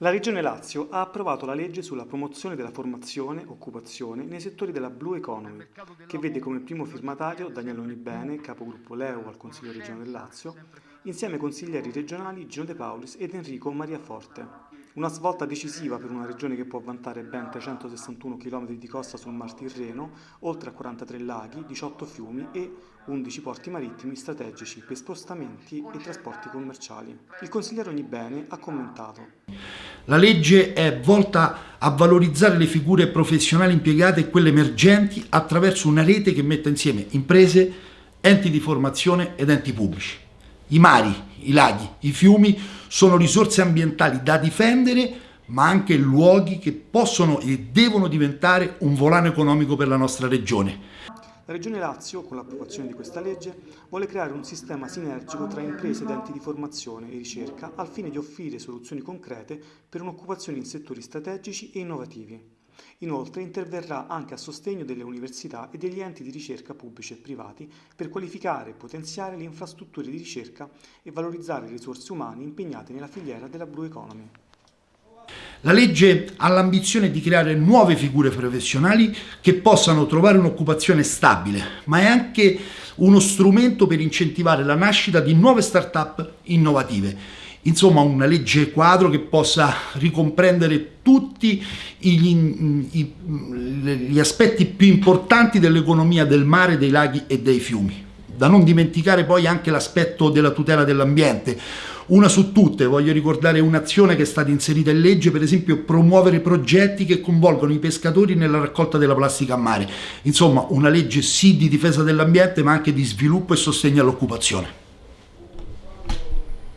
La Regione Lazio ha approvato la legge sulla promozione della formazione occupazione nei settori della Blue Economy, che vede come primo firmatario Daniele Onibene, capogruppo Leo al Consiglio regionale del Lazio, insieme ai consiglieri regionali Gino De Paulis ed Enrico Mariaforte. Una svolta decisiva per una regione che può vantare ben 361 km di costa sul Mar Tirreno, oltre a 43 laghi, 18 fiumi e 11 porti marittimi strategici per spostamenti e trasporti commerciali. Il consigliere Onibene ha commentato. La legge è volta a valorizzare le figure professionali impiegate e quelle emergenti attraverso una rete che metta insieme imprese, enti di formazione ed enti pubblici. I mari, i laghi, i fiumi sono risorse ambientali da difendere ma anche luoghi che possono e devono diventare un volano economico per la nostra regione. La Regione Lazio, con l'approvazione di questa legge, vuole creare un sistema sinergico tra imprese ed enti di formazione e ricerca al fine di offrire soluzioni concrete per un'occupazione in settori strategici e innovativi. Inoltre interverrà anche a sostegno delle università e degli enti di ricerca pubblici e privati per qualificare e potenziare le infrastrutture di ricerca e valorizzare le risorse umane impegnate nella filiera della Blue Economy. La legge ha l'ambizione di creare nuove figure professionali che possano trovare un'occupazione stabile, ma è anche uno strumento per incentivare la nascita di nuove start-up innovative insomma una legge quadro che possa ricomprendere tutti gli, gli aspetti più importanti dell'economia del mare, dei laghi e dei fiumi. Da non dimenticare poi anche l'aspetto della tutela dell'ambiente. Una su tutte, voglio ricordare un'azione che è stata inserita in legge, per esempio promuovere progetti che coinvolgono i pescatori nella raccolta della plastica a mare. Insomma, una legge sì di difesa dell'ambiente ma anche di sviluppo e sostegno all'occupazione.